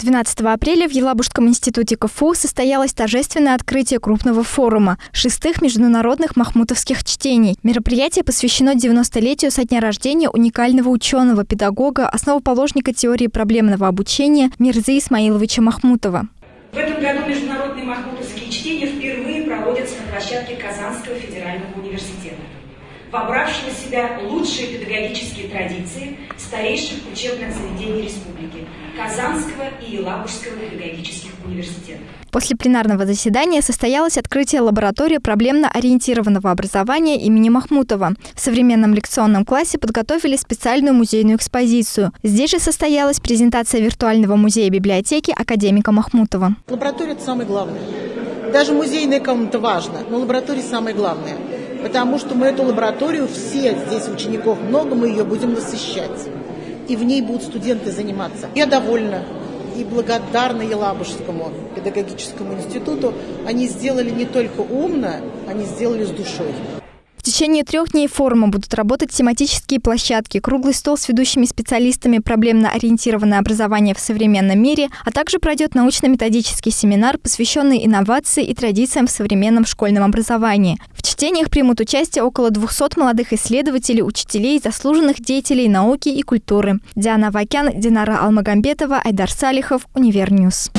12 апреля в Елабужском институте КФУ состоялось торжественное открытие крупного форума шестых международных махмутовских чтений. Мероприятие посвящено 90-летию со дня рождения уникального ученого, педагога, основоположника теории проблемного обучения Мирзы Исмаиловича Махмутова. В этом году международные махмутовские чтения впервые проводятся на площадке Казанского федерального университета вобравшего в себя лучшие педагогические традиции старейших учебных заведений республики – Казанского и Елабужского педагогических университетов. После пленарного заседания состоялось открытие лаборатории проблемно-ориентированного образования имени Махмутова. В современном лекционном классе подготовили специальную музейную экспозицию. Здесь же состоялась презентация виртуального музея библиотеки академика Махмутова. Лаборатория – это самое главное. Даже музейная комната важна, но лаборатория самое главное – потому что мы эту лабораторию, все здесь учеников много, мы ее будем насыщать. И в ней будут студенты заниматься. Я довольна и благодарна Елабужскому педагогическому институту. Они сделали не только умно, они сделали с душой. В течение трех дней форума будут работать тематические площадки, круглый стол с ведущими специалистами проблемно-ориентированное образование в современном мире, а также пройдет научно-методический семинар, посвященный инновации и традициям в современном школьном образовании. Чтениях примут участие около 200 молодых исследователей, учителей, заслуженных деятелей науки и культуры. Диана Вакян, Динара Алмагамбетова, Айдар Салихов, UniverNews.